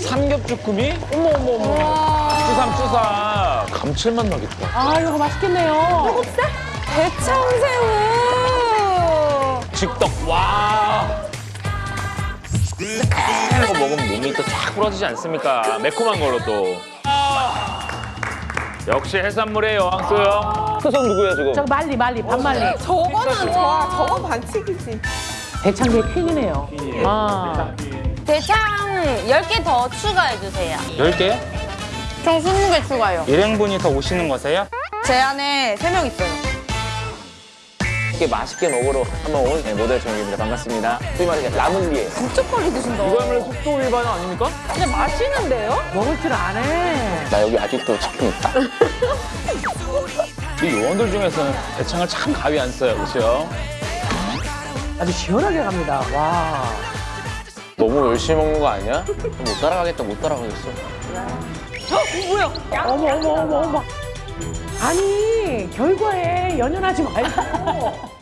삼겹주꾸미? 어머 어머 어머. 쭈삼 쭈삼. 감칠맛 나겠다. 아, 이거 맛있겠네요. 대창새우. 직덕 와. 새콤한 거 먹으면 몸이 또 쫙 부러지지 않습니까? 매콤한 걸로 또. 역시 해산물의 여왕소요. 수성 누구야 지금? 저 말리, 말리, 반말리. 저거는 좋아. 저건 반칙이지. 대창의 퀸이네요. 아. 대창 10개 더 추가해주세요. 10개? 총 20개 추가요. 일행분이 더 오시는 거세요? 제 안에 세명 있어요. 이렇게 맛있게 먹으러 한번 온 네, 모델 정입니다. 반갑습니다. 소위 말해 라물리에. 진짜 빨리 드신다. 이거야말로 속도 위반 아닙니까? 근데 맛있는데요? 먹을 줄 아네. 나 여기 아직도 치킨 있다. 이 요원들 중에서는 대창을 참 가위 안 써요, 그렇죠? 아주 시원하게 갑니다. 와. 너무 열심히 먹는 거 아니야? 못 따라가겠다, 못 따라가겠어. 어머, 어머, 어머, 어머. 아니, 결과에 연연하지 말고